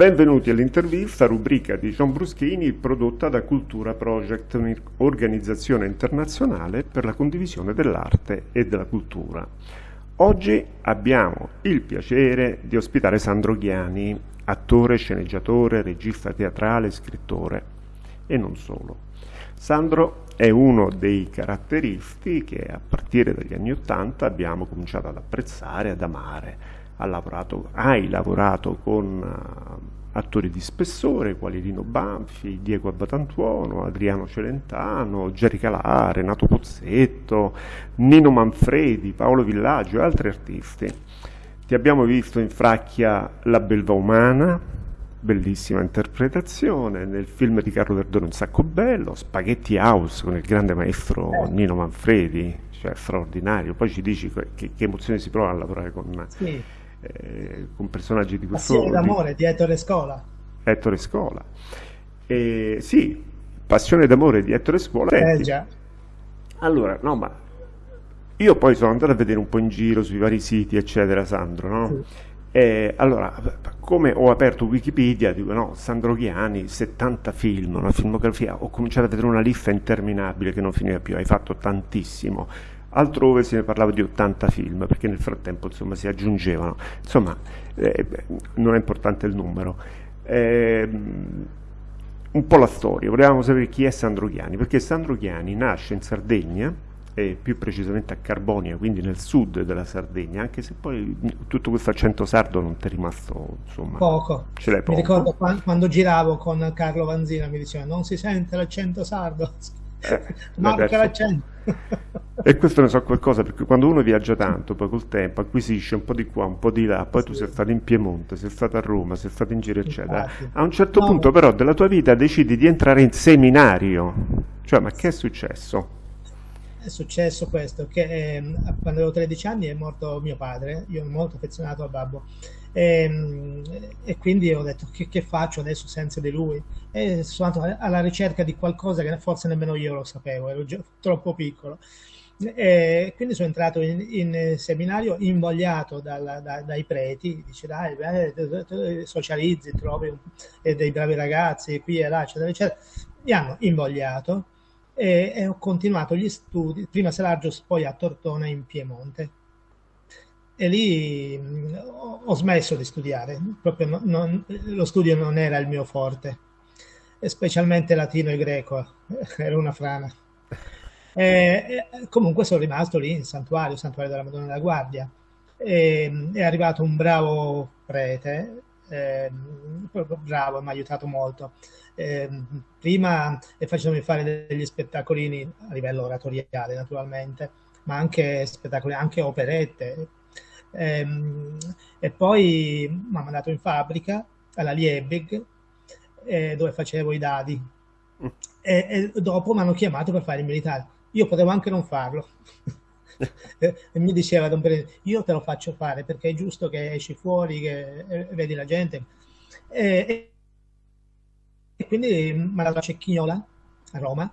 Benvenuti all'intervista, rubrica di John Bruschini prodotta da Cultura Project, un'organizzazione internazionale per la condivisione dell'arte e della cultura. Oggi abbiamo il piacere di ospitare Sandro Ghiani, attore, sceneggiatore, regista teatrale, scrittore e non solo. Sandro è uno dei caratteristi che a partire dagli anni Ottanta abbiamo cominciato ad apprezzare, ad amare ha lavorato, hai lavorato con uh, attori di spessore quali Rino Banfi, Diego Abbatantuono, Adriano Celentano, Gerry Calà, Renato Pozzetto, Nino Manfredi, Paolo Villaggio e altri artisti. Ti abbiamo visto in Fracchia La belva umana, bellissima interpretazione, nel film di Carlo Verdone Un sacco bello, Spaghetti House con il grande maestro Nino Manfredi, cioè straordinario. Poi ci dici che, che emozioni si prova a lavorare con... Sì eh, con personaggi di questo Passione d'amore di Ettore Scola. Ettore Scola. Eh, sì, Passione d'amore di Ettore Scola. Eh già. Allora, no, ma io poi sono andato a vedere un po' in giro sui vari siti, eccetera, Sandro, no? Sì. Eh, allora, come ho aperto Wikipedia, dico no, Sandro Ghiani, 70 film, una filmografia, ho cominciato a vedere una lista interminabile che non finiva più, hai fatto tantissimo altrove ne parlava di 80 film, perché nel frattempo insomma, si aggiungevano, insomma eh, non è importante il numero. Eh, un po' la storia, volevamo sapere chi è Sandro Ghiani, perché Sandro Ghiani nasce in Sardegna, e più precisamente a Carbonia, quindi nel sud della Sardegna, anche se poi tutto questo accento sardo non ti è rimasto, insomma, poco. Ce l'hai poco. Mi ricordo quando, quando giravo con Carlo Vanzina, mi diceva non si sente l'accento sardo. Eh, l'accento. e questo ne so qualcosa perché quando uno viaggia tanto, poi col tempo acquisisce un po' di qua, un po' di là, poi sì. tu sei stato in Piemonte, sei stato a Roma, sei stato in giro, eccetera. Infatti. A un certo no. punto, però, della tua vita decidi di entrare in seminario. Cioè, ma che è successo? È successo questo, che eh, quando avevo 13 anni è morto mio padre, io ero molto affezionato al babbo e, ehm, e, quindi ho detto che, che, faccio adesso senza di lui e sono andato alla ricerca di qualcosa che forse nemmeno io lo sapevo, ero troppo piccolo. E quindi sono entrato in, in seminario invogliato dalla, da, dai preti, dice dai, beh, socializzi, trovi un, dei bravi ragazzi qui e là, eccetera, eccetera. Mi hanno invogliato e, e ho continuato gli studi, prima a Selargios, poi a Tortona in Piemonte e lì mm, ho smesso di studiare, proprio non, non, lo studio non era il mio forte, specialmente latino e greco, era una frana. E, e comunque sono rimasto lì in santuario, santuario della Madonna della Guardia. E, è arrivato un bravo prete, eh, proprio bravo, mi ha aiutato molto. Eh, prima facendomi fare degli spettacolini a livello oratoriale, naturalmente, ma anche spettacoli, anche operette, Ehm, e poi mi ha mandato in fabbrica alla Liebig eh, dove facevo i dadi mm. e, e, dopo mi hanno chiamato per fare il militare. Io potevo anche non farlo. mi diceva Don Perino, io te lo faccio fare perché è giusto che esci fuori, che eh, vedi la gente. E, e quindi mi ha dato a Cecchignola a Roma,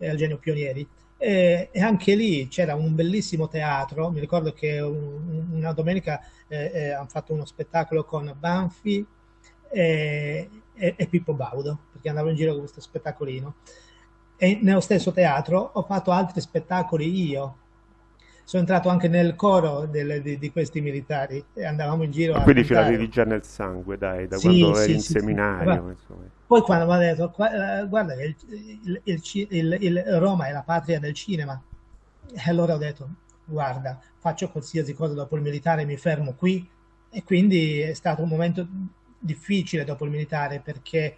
al Genio Pionieri, e, e, anche lì c'era un bellissimo teatro, mi ricordo che un, una domenica eh, eh, hanno fatto uno spettacolo con Banfi e, e, e, Pippo Baudo, perché andavo in giro con questo spettacolino. E nello stesso teatro ho fatto altri spettacoli io. Sono entrato anche nel coro del, di, di, questi militari e andavamo in giro. Quindi ce l'avevi già nel sangue, dai, da sì, quando sì, eri in sì, seminario. Poi quando mi ha detto, eh, guarda, il, il, il, il, Roma è la patria del cinema, e allora ho detto, guarda, faccio qualsiasi cosa dopo il militare, mi fermo qui. E quindi è stato un momento difficile dopo il militare perché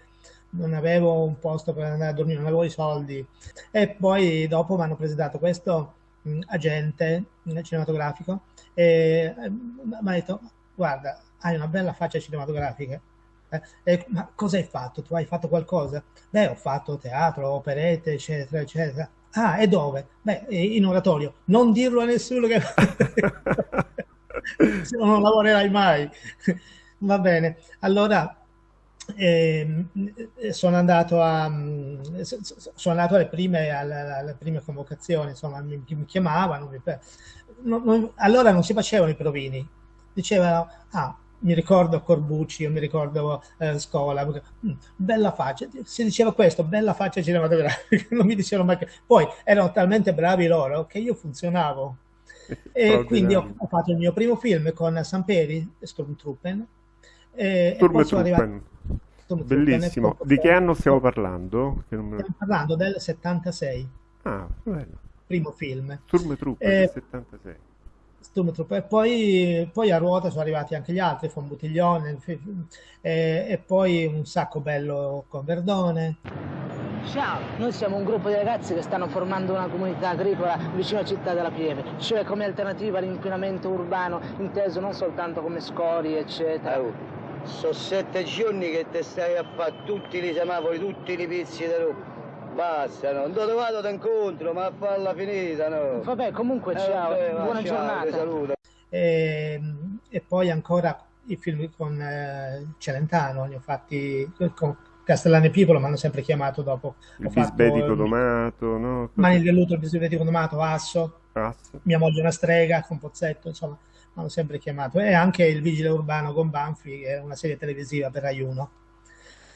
non avevo un posto per andare a dormire, non avevo i soldi. E poi dopo mi hanno presentato questo mh, agente cinematografico e eh, mi ha detto, guarda, hai una bella faccia cinematografica eh, ma cosa hai fatto? Tu hai fatto qualcosa? Beh, ho fatto teatro, operette, eccetera, eccetera. Ah, e dove? Beh, in oratorio. Non dirlo a nessuno che... Se no non lavorerai mai. Va bene. Allora, eh, sono andato a sono andato alle prime, alle, alle prime convocazioni insomma mi, mi chiamavano mi, non, non, allora non si facevano i provini. Dicevano ah mi ricordo Corbucci, io mi ricordo eh, Scola, mm, bella faccia, si diceva questo, bella faccia cinematografica, non mi dicevano mai che... Poi erano talmente bravi loro che io funzionavo. E quindi ho, ho, fatto il mio primo film con Samperi, Stormtrooper. E, Stormtrooper. Bellissimo. Di che anno stiamo parlando? Stiamo parlando del 76. Ah, bello. Primo film. Stormtrooper eh, del 76. Stormtrooper. E poi, poi, a ruota sono arrivati anche gli altri, Butiglione, e, e poi un sacco bello con Verdone. Ciao, noi siamo un gruppo di ragazzi che stanno formando una comunità agricola vicino a Città della Pieve, cioè come alternativa all'inquinamento urbano, inteso non soltanto come scorie, eccetera. Oh, sono sette giorni che te stai a fare tutti i semafori, tutti i pizzi da roba. Basta, no. non ti vado d'incontro, ma a farla finita, no. Vabbè, comunque eh, ciao, vabbè, buona ciao, giornata. Saluto. E, ehm, e, poi ancora i film con eh, Celentano, li ho fatti con Castellano e Pipolo, mi hanno sempre chiamato dopo. Il bisbetico domato, no? Mani il velluto, il bisbetico domato, Asso, Asso, mia moglie una strega con Pozzetto, insomma, hanno sempre chiamato. E anche il vigile urbano con Banfi, che è una serie televisiva per Rai 1.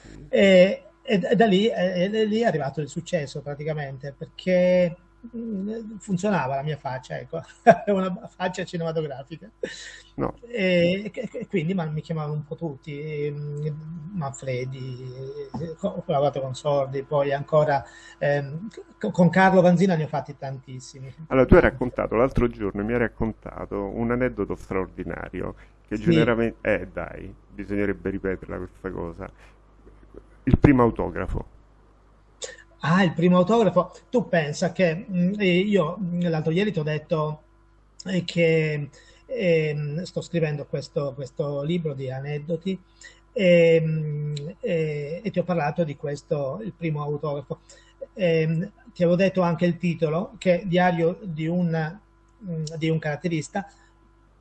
Sì. E, e da lì, e, e lì è arrivato il successo praticamente, perché funzionava la mia faccia, ecco, una faccia cinematografica. No. E, e, quindi ma, mi chiamavano un po' tutti, mm, Manfredi, ho lavorato con Sordi, poi ancora ehm, con Carlo Vanzina ne ho fatti tantissimi. Allora tu hai raccontato l'altro giorno, mi hai raccontato un aneddoto straordinario che sì. generalmente... Eh dai, bisognerebbe ripeterla questa cosa il primo autografo? Ah, il primo autografo. Tu pensa che mm, io mm, l'altro ieri ti ho detto eh, che eh, sto scrivendo questo, questo, libro di aneddoti e, mm, e, e, ti ho parlato di questo, il primo autografo. E, ti avevo detto anche il titolo, che è Diario di un, di un caratterista.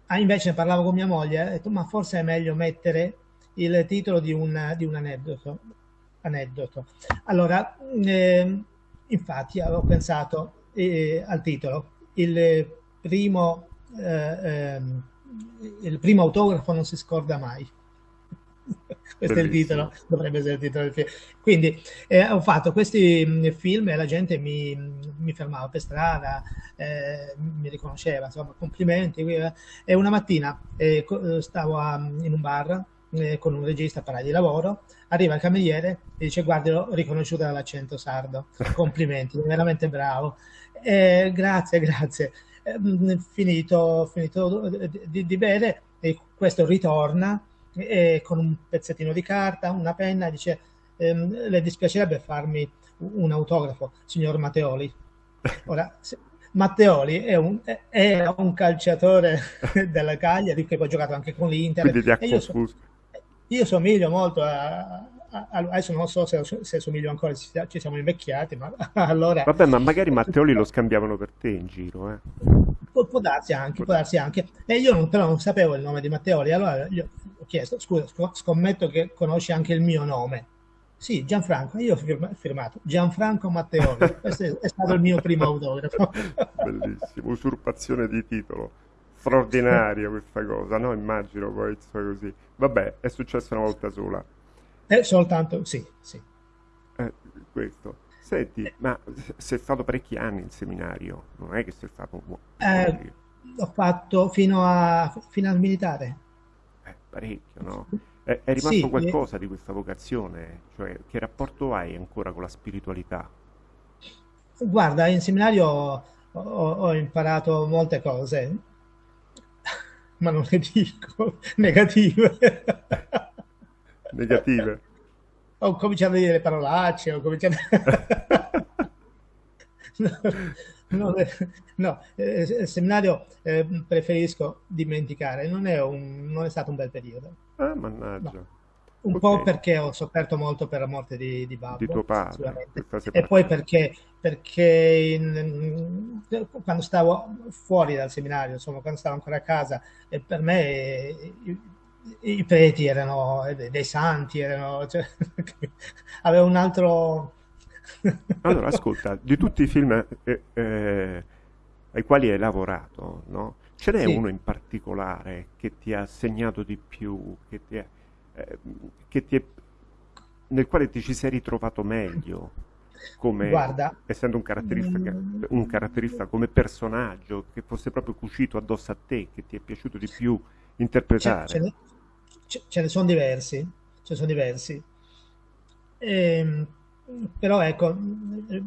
Ah, invece ne parlavo con mia moglie, ho detto ma forse è meglio mettere il titolo di un, di un aneddoto aneddoto. Allora, eh, infatti avevo pensato eh, al titolo, il primo, eh, ehm, il primo autografo non si scorda mai. Questo Bellissimo. è il titolo, dovrebbe essere il titolo del film. Quindi eh, ho fatto questi mm, film e la gente mi, mi fermava per strada, eh, mi riconosceva, insomma, complimenti. E una mattina eh, stavo a, in un bar eh, con un regista parlare di lavoro, arriva il cameriere e dice guardi l'ho riconosciuta dall'accento sardo, complimenti, veramente bravo, eh, grazie, grazie. Eh, finito, finito di, di bere, e questo ritorna e con un pezzettino di carta, una penna, dice ehm, le dispiacerebbe farmi un autografo, signor Matteoli. Ora, Matteoli è un, era un calciatore della Cagliari che poi ha giocato anche con l'Inter. Quindi ti ha confuso. Io somiglio molto a, a, a, adesso non so se, se somiglio ancora, ci, ci siamo invecchiati, ma allora... Vabbè, ma magari Matteoli lo scambiavano per te in giro, eh. Può, può darsi anche, può darsi anche. E io non, però non sapevo il nome di Matteoli, allora gli ho chiesto, scusa, scommetto che conosci anche il mio nome. Sì, Gianfranco, io ho firmato Gianfranco Matteoli, questo è stato il mio primo autografo. Bellissimo, usurpazione di titolo straordinaria questa cosa, no? Immagino poi così. Vabbè, è successo una volta sola. Eh, soltanto, sì, sì. Eh, questo. Senti, eh. ma sei stato parecchi anni in seminario, non è che sei stato un buon... Eh, ho fatto fino, a, fino al militare. Eh, parecchio, no? È, è rimasto sì, qualcosa di questa vocazione? Cioè, che rapporto hai ancora con la spiritualità? Guarda, in seminario ho, ho imparato molte cose ma non le dico, negative. Negative. Ho cominciato a dire le parolacce, ho cominciato... no, no, no eh, il seminario eh, preferisco dimenticare, non è, un, non è, stato un bel periodo. Ah, mannaggia. No. Un okay. po' perché ho sofferto molto per la morte di, di Babbo. Di tuo padre. E poi perché, perché in, quando stavo fuori dal seminario, insomma, quando stavo ancora a casa, per me i, i preti erano dei santi, erano, cioè, aveva un altro... allora, ascolta, di tutti i film eh, eh, ai quali hai lavorato, no? Ce n'è Sì. uno in particolare che ti ha segnato di più, che ti è- eh, che ti è- nel quale ti ci sei ritrovato meglio, come, Guarda, essendo un caratterista, mm, un caratterista come personaggio, che fosse proprio cucito addosso a te, che ti è piaciuto di più interpretare? ce ne, ce- ne sono diversi, ce ne sono diversi. Ehm, però ecco, eh,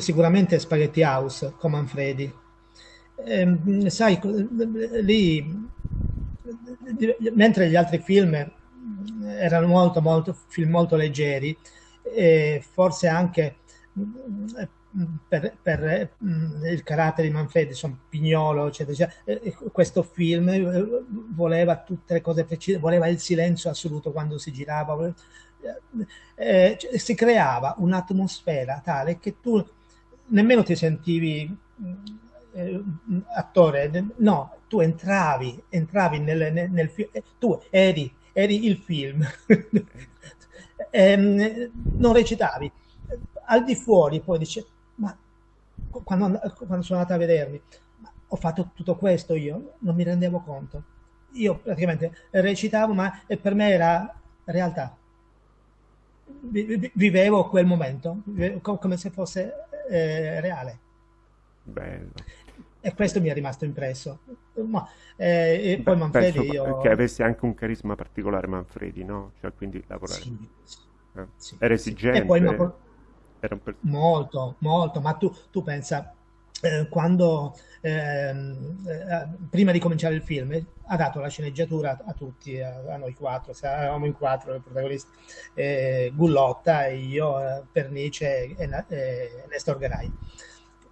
sicuramente Spaghetti House con Manfredi. Ehm, sai, lì, mentre gli altri film erano molto, molto, film molto leggeri, e forse anche mm, per, per, mm, il carattere di Manfredi, insomma, Pignolo, eccetera, eccetera, eh, questo film eh, voleva tutte le cose precise, voleva il silenzio assoluto quando si girava, vole- eh, cioè, si creava un'atmosfera tale che tu nemmeno ti sentivi mm, eh, attore, no, tu entravi, entravi nel, nel, nel film, tu eri, eri il film, Ehm, non recitavi. Al di fuori poi dice, ma quando, quando sono andata a vedermi, ho fatto tutto questo io, non mi rendevo conto. Io praticamente recitavo, ma per me era realtà. Vi- vi- Vivevo quel momento, come se fosse eh, reale. Bello. E questo mi è rimasto impresso. Ma, eh, e Beh, poi Manfredi penso io... che avesse anche un carisma particolare Manfredi, no? Cioè, quindi lavorare. Sì, eh. sì, Era sì. esigente, E poi por- era un Molto, molto, ma tu, tu pensa, eh, quando ehm, eh, prima di cominciare il film ha dato la sceneggiatura a, a tutti, a, a noi quattro, se eravamo in quattro i protagonisti, eh, Gullotta, io, eh, Pernice e, e Nestor Garai.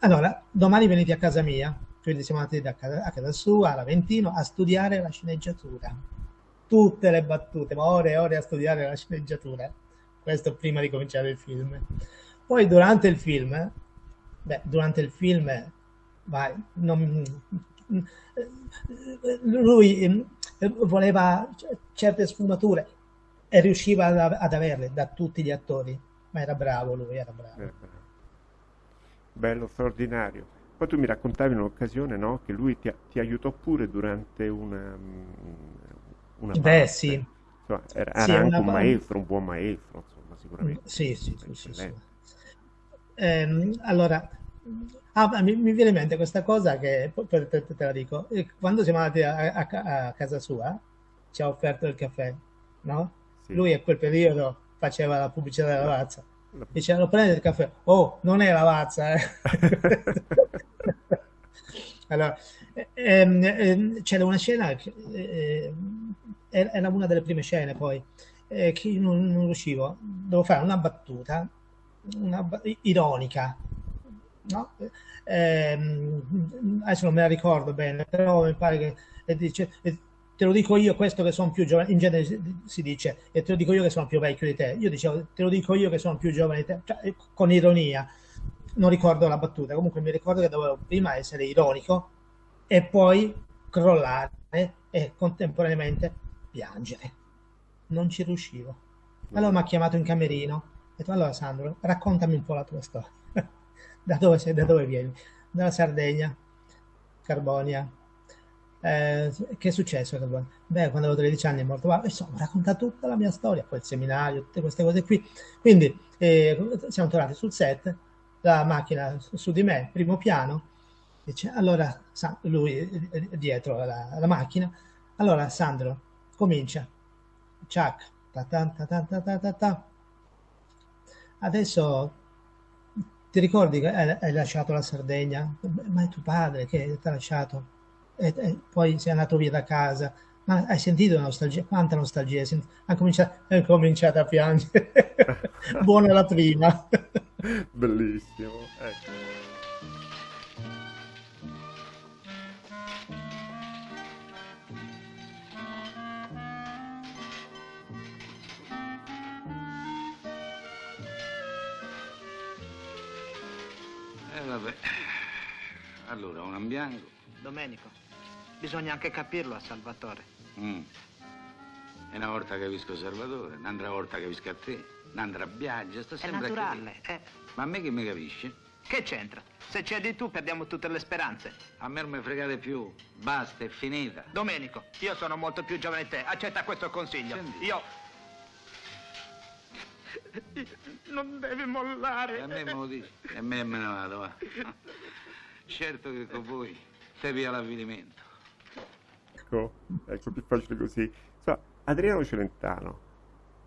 Allora, domani venite a casa mia, quindi siamo andati da casa- a casa sua, all'Aventino, a studiare la sceneggiatura. Tutte le battute, ma ore e ore a studiare la sceneggiatura. Questo prima di cominciare il film. Poi durante il film, beh, durante il film, vai, non- lui eh, voleva certe sfumature e riusciva ad, ad averle da tutti gli attori, ma era bravo lui, era bravo. Eh, bello, straordinario. Poi tu mi raccontavi in un'occasione, no? Che lui ti, ti aiutò pure durante una, mm, una Beh, parte. sì, Insomma, era, sì, anche una un maestro, un buon maestro, insomma, sicuramente. Sì, sì, sì, sì. Ehm, allora, ah, mi, mi viene in mente questa cosa che te, te- te la dico. Eh, Quando siamo andati a, a a casa sua, ci ha offerto il caffè, no? Sì. Lui a quel periodo faceva la pubblicità della Lavazza. La- Dice, lo prende il caffè. Oh, non è Lavazza, eh. Allora, ehm, ehm, c'era una scena, che, eh, era una delle prime scene poi, eh, che non, non riuscivo, devo fare una battuta, una ironica, no? Ehm, adesso non me la ricordo bene, però mi pare che dice, te lo dico io, questo che sono più giovane, in genere si, dice, e te lo dico io che sono più vecchio di te, io dicevo, te lo dico io che sono più giovane di te, cioè, eh, con ironia, non ricordo la battuta, comunque mi ricordo che dovevo prima essere ironico e poi crollare e contemporaneamente piangere. Non ci riuscivo. Allora mi ha chiamato in camerino, ho detto, allora Sandro, raccontami un po' la tua storia. Da dove sei, da dove vieni? Dalla Sardegna, Carbonia. Eh, che è successo? Beh, quando avevo 13 anni è morto papà. Insomma, racconta tutta la mia storia, poi il seminario, tutte queste cose qui. Quindi eh, siamo tornati sul set, la macchina su, di me, primo piano, dice, allora, lui eh, dietro alla, alla macchina, allora Sandro, comincia. Ciak, ta ta ta ta ta ta ta ta. Adesso ti ricordi che hai lasciato la Sardegna? Ma è tuo padre che ti ha lasciato. E, e poi sei andato via da casa. Ma hai sentito la nostalgia? Quanta nostalgia? hai sentito? Ha cominciato, ha cominciato a piangere. Buona la prima. Bellissimo. Ecco. Eh vabbè. Allora, un bianco. Domenico, bisogna anche capirlo a Salvatore. Mm. E una volta capisco Salvatore, un'altra volta capisco a te, un'altra viaggia, sta È sempre a naturale, eh. Ma a me che mi capisce? Che c'entra? Se c'è di tu perdiamo tutte le speranze. A me non mi fregate più. Basta, è finita. Domenico, io sono molto più giovane di te. Accetta questo consiglio. Senti. Io... Non devi mollare. E a me me lo dici. E a me me ne vado, va. Certo che con voi te via l'avvilimento. Ecco, ecco, più facile così. Insomma, Adriano Celentano,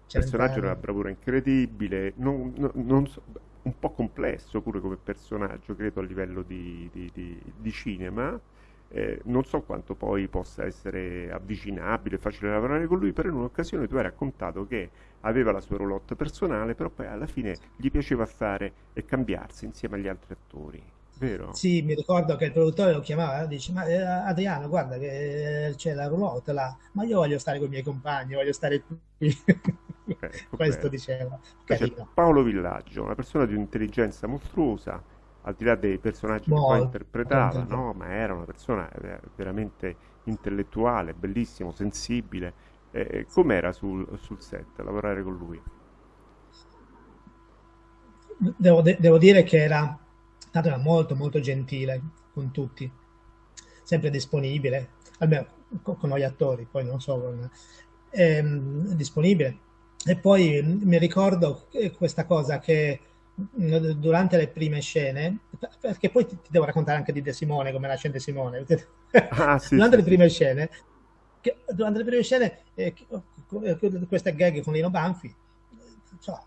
personaggio una bravura incredibile, non- non- non so- un po' complesso pure come personaggio, credo a livello di, di- di- di cinema. Eh, non so quanto poi possa essere avvicinabile, facile lavorare con lui, però in un'occasione tu hai raccontato che aveva la sua roulotte personale, però poi alla fine gli piaceva stare e cambiarsi insieme agli altri attori, vero? Sì, mi ricordo che il produttore lo chiamava, dice, ma eh, Adriano, guarda che eh, c'è la roulotte là, ma io voglio stare con i miei compagni, voglio stare qui. Ecco, Questo diceva. Carino. Paolo Villaggio, una persona di un'intelligenza mostruosa, al di là dei personaggi che poi Molto, interpretava, molto. no? Ma era una persona eh, veramente intellettuale, bellissimo, sensibile. Eh, com'era sul, sul set lavorare con lui? Devo, de- devo dire che era, tanto era molto molto gentile con tutti, sempre disponibile, almeno co- con noi attori, poi non so, con- ehm, disponibile. E poi mm, mi ricordo questa cosa che mm, durante le prime scene, perché poi ti, ti devo raccontare anche di De Simone, come nasce De Simone. Ah, sì, durante sì, le sì. prime scene, che- durante le prime scene, eh, eh, queste gag con Lino Banfi, eh, so,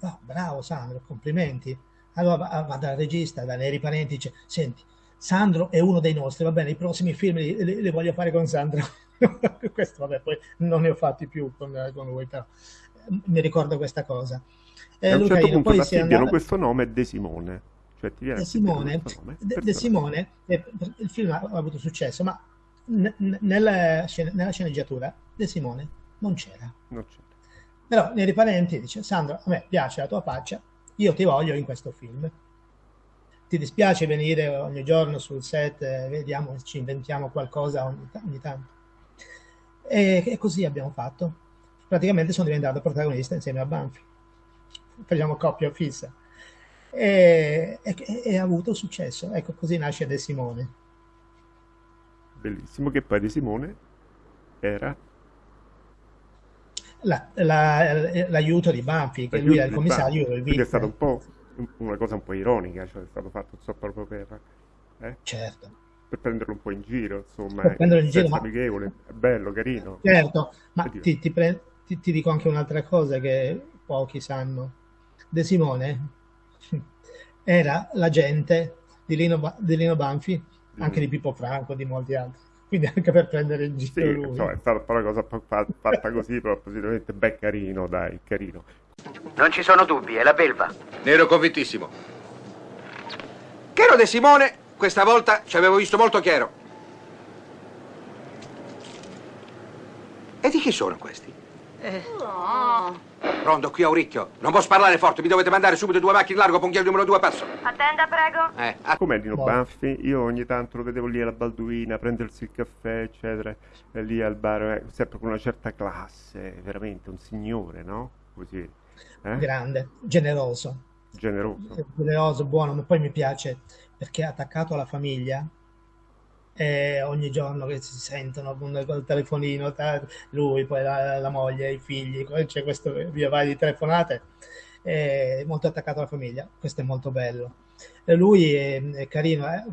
no, bravo Sandro, complimenti. Allora va, dal regista, da Neri Parenti, dice, senti, Sandro è uno dei nostri, va bene, i prossimi film li, li- li voglio fare con Sandro. Questo, vabbè, poi non ne ho fatti più con, con lui, però eh, mi ricordo questa cosa. Eh, a un Luca, certo punto poi ti andato- questo nome De Simone. Cioè ti viene De Simone, nome, De, De. Simone, eh, il film ha, ha avuto successo, ma nella, scen- nella sceneggiatura De Simone non c'era. Però nei riparenti dice, Sandro, a me piace la tua faccia, io ti voglio in questo film. Ti dispiace venire ogni giorno sul set, vediamo, ci inventiamo qualcosa ogni, ogni tanto. E, e così abbiamo fatto. Praticamente sono diventato protagonista insieme a Banfi. Facciamo coppia fissa. E, e- e ha avuto successo. Ecco, così nasce De Simone. Bellissimo che poi De Simone era La- la- l'aiuto di Banfi, che lui era il commissario, Quindi è stato un po' una cosa un po' ironica, cioè è stato fatto so, proprio per, eh, Certo. per prenderlo un po' in giro, insomma, Per prenderlo in giro, ma- amichevole, bello, carino. Certo, ma ti, ti pre- ti- ti dico anche un'altra cosa che pochi sanno. De Simone era l'agente di Lino, Ba- di Lino Banfi, anche Mm. di Pippo Franco, di molti altri. Quindi anche per prendere in Sì, giro lui. insomma, è stata una cosa fa- fa- fatta così, però positivamente ben carino, dai, carino. Non ci sono dubbi, è la belva. Ne ero convintissimo. Chiaro De Simone, questa volta ci avevo visto molto chiaro. E di chi sono questi? Rondo, qui a Uricchio. Non posso parlare forte, mi dovete mandare subito due macchine largo, ponghiere numero due a passo. Attenda, prego. Eh, ah, Com'è Dino Boh. Banfi? Io ogni tanto lo vedevo lì alla Balduina, prendersi il caffè, eccetera, lì al bar, eh, sempre con una certa classe, veramente un signore, no? Così, eh? Grande, generoso, Generoso. generoso, buono, ma poi mi piace perché è attaccato alla famiglia. E ogni giorno che si sentono con col telefonino, ta- lui, poi la, la moglie, i figli, c'è questo via vai di telefonate, è molto attaccato alla famiglia, questo è molto bello. E lui è, è carino, eh.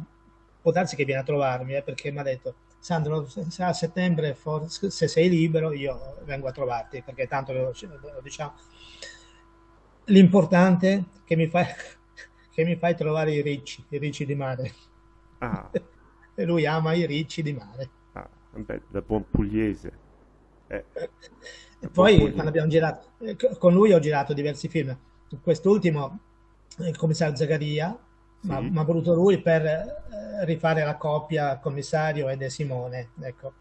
Può darsi che viene a trovarmi, eh, perché mi ha detto, Sandro, se a settembre, forse, se sei libero, io vengo a trovarti, perché tanto lo, lo diciamo. L'importante è che mi fai, che mi fai trovare i ricci, i ricci di mare. Ah, E lui ama i ricci di mare. ah, vabbè, da buon pugliese. Eh, E da buon poi pugliese. quando abbiamo girato, eh, co- con lui ho girato diversi film. Quest'ultimo, eh, il commissario Zagaria, ma Sì. mi ha voluto lui per eh, rifare la coppia commissario e De Simone. Ecco.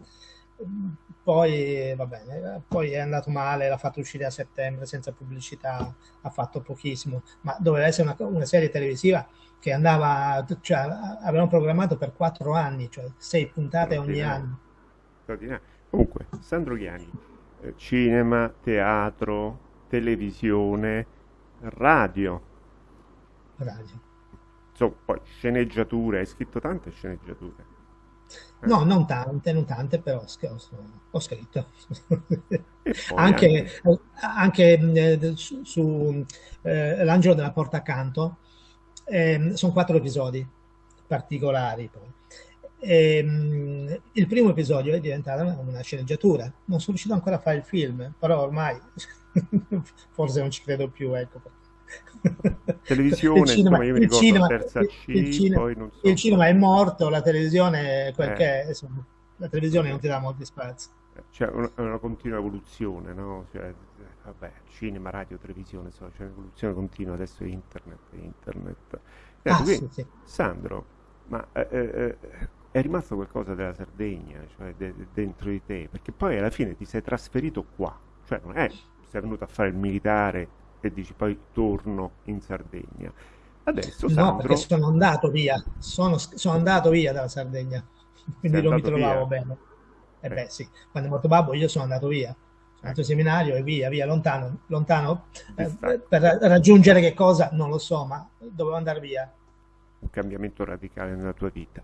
Poi, va bene, poi è andato male, l'ha fatto uscire a settembre senza pubblicità, ha fatto pochissimo, ma doveva essere una, una serie televisiva che andava, cioè avevano programmato per quattro anni, cioè sei puntate ogni anno. Comunque, Sandro Chiani, eh, cinema, teatro, televisione, radio. Radio. insomma, poi sceneggiature, hai scritto tante sceneggiature. Eh. No, non tante, non tante, però ho scritto. anche, anche eh, su, su eh, L'angelo della porta accanto, eh, sono quattro episodi particolari poi. Ehm, il primo episodio è diventato una sceneggiatura. Non sono riuscito ancora a fare il film, però ormai forse non ci credo più. Ecco. Televisione, il cinema, insomma, io mi ricordo cinema, terza C, il, cinema, so. il cinema è morto, la televisione è quel eh. che è, insomma, la televisione non ti dà molti spazi. C'è una, una continua evoluzione, no? Cioè, vabbè, cinema, radio, televisione, so, c'è un'evoluzione continua, adesso internet, internet. Eh, ah, sì, sì. Sandro, ma eh, eh, è rimasto qualcosa della Sardegna, cioè de, de, dentro di te, perché poi alla fine ti sei trasferito qua, cioè non è sei venuto a fare il militare e dici poi torno in Sardegna. Adesso Sandro... No, perché sono andato via, sono, sono andato via dalla Sardegna, quindi non mi trovavo via. bene. E eh, eh beh sì, quando è morto Babbo io sono andato via, sono andato in seminario e via, via, lontano, lontano eh, per raggiungere che cosa? Non lo so, ma dovevo andare via. Un cambiamento radicale nella tua vita.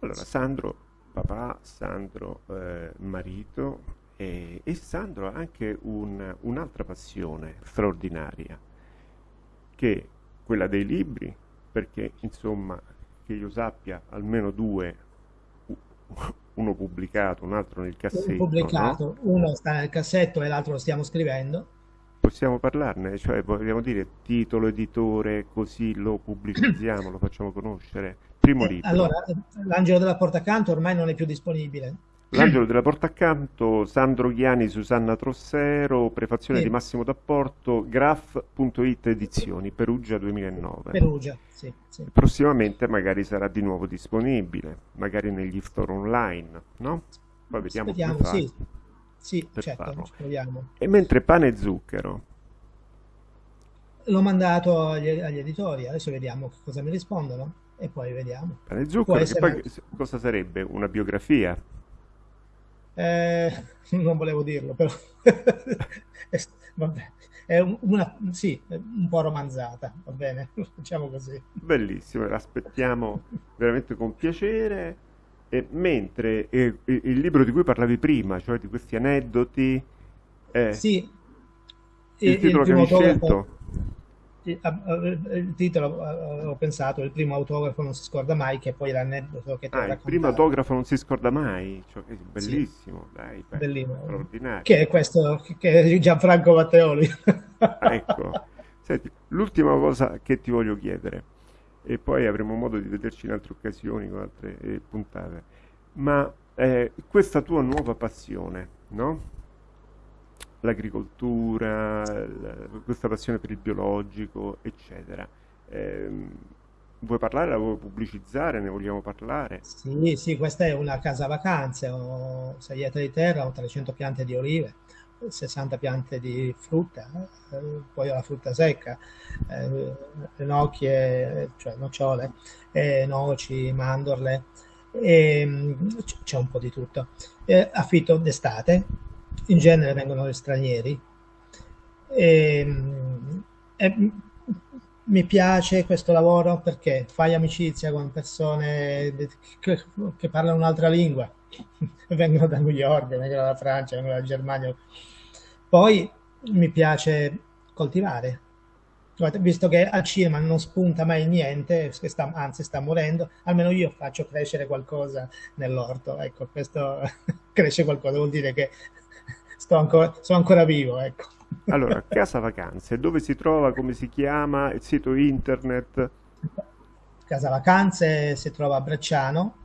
Allora, Sandro, papà, Sandro, eh, marito, e, e Sandro ha anche un, un'altra passione straordinaria, che è quella dei libri, perché insomma, che io sappia, almeno due, uno pubblicato, un altro nel cassetto. Uno pubblicato, no? uno sta nel cassetto e l'altro lo stiamo scrivendo. Possiamo parlarne, cioè vogliamo dire titolo, editore, così lo pubblicizziamo, lo facciamo conoscere. Primo eh, libro. Allora, L'Angelo della Porta Accanto ormai non è più disponibile. L'angelo della porta accanto, Sandro Ghiani, Susanna Trossero, prefazione sì. di Massimo D'Apporto, graf.it edizioni, Perugia 2009. Perugia, sì, sì. Prossimamente magari sarà di nuovo disponibile, magari negli store online, no? Poi vediamo Speriamo, come sì. Sì, certo. E mentre pane e zucchero? L'ho mandato agli, agli editori, adesso vediamo cosa mi rispondono e poi vediamo. Pane e zucchero, essere... poi cosa sarebbe? Una biografia? Eh, non volevo dirlo, però vabbè, è una, sì, un po' romanzata, va bene, facciamo così. Bellissimo, l'aspettiamo veramente con piacere. E mentre eh, il libro di cui parlavi prima, cioè di questi aneddoti, eh, sì, il, il titolo il che hai scelto il titolo ho pensato il primo autografo non si scorda mai che poi l'aneddoto che ti ah, il primo autografo non si scorda mai? Cioè, bellissimo sì. dai bellissimo. straordinario. Che è questo che è Gianfranco Matteoli. Ecco. Senti, l'ultima cosa che ti voglio chiedere e poi avremo modo di vederci in altre occasioni con altre eh, puntate ma eh, questa tua nuova passione no? L'agricoltura, questa passione per il biologico, eccetera. Eh, vuoi parlare, la vuoi pubblicizzare, ne vogliamo parlare? Sì, sì, questa è una casa vacanze, ho 6 ettari di terra, ho 300 piante di olive, 60 piante di frutta, eh, poi ho la frutta secca, eh, nocchie, cioè nocciole, eh, noci, mandorle, e, c'è un po' di tutto. Eh, affitto d'estate, in genere vengono stranieri. E, e, mi piace questo lavoro perché fai amicizia con persone che, che parlano un'altra lingua, vengono da New York, vengono dalla Francia, vengono dalla Germania. Poi mi piace coltivare, visto che al cinema non spunta mai niente, sta, anzi sta morendo, almeno io faccio crescere qualcosa nell'orto. Ecco, questo cresce qualcosa, vuol dire che ancora, sono ancora vivo, ecco. Allora, Casa Vacanze, dove si trova, come si chiama, il sito internet? Casa Vacanze si trova a Brecciano,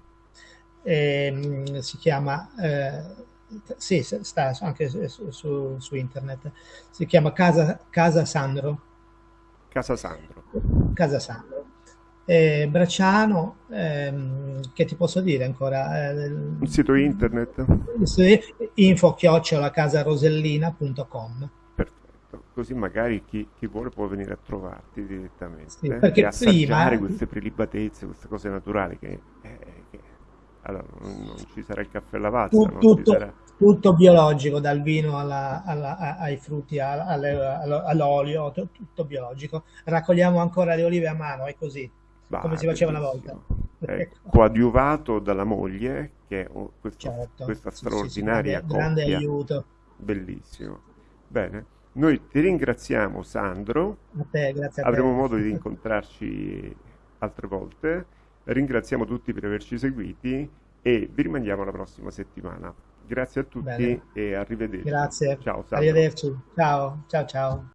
e, mm, si chiama, eh, sì, sta anche su, su, su, internet, si chiama Casa, Casa Sandro. Casa Sandro. Casa Sandro eh, Bracciano, ehm, che ti posso dire ancora? Eh, Un sito internet? Info chiocciola casarosellina.com Perfetto, così magari chi, chi, vuole può venire a trovarti direttamente sì, perché e assaggiare prima... queste prelibatezze, queste cose naturali che, eh, che... allora non, ci sarà il caffè lavazza, tutto, tutto, sarà... tutto, biologico, dal vino alla, alla, ai frutti, all'olio, tutto biologico. Raccogliamo ancora le olive a mano, è così Bah, come si faceva una volta. Ecco, coadiuvato dalla moglie, che è oh, questo- Certo. questa Sì, sì, sì, straordinaria grande, grande coppia. aiuto. Bellissimo. Bene, noi ti ringraziamo Sandro, A te, grazie a te. avremo modo di incontrarci altre volte. Ringraziamo tutti per averci seguiti e vi rimandiamo la prossima settimana. Grazie a tutti Bene. e arrivederci. Grazie. Ciao Sandro. Arrivederci. Ciao, ciao, ciao.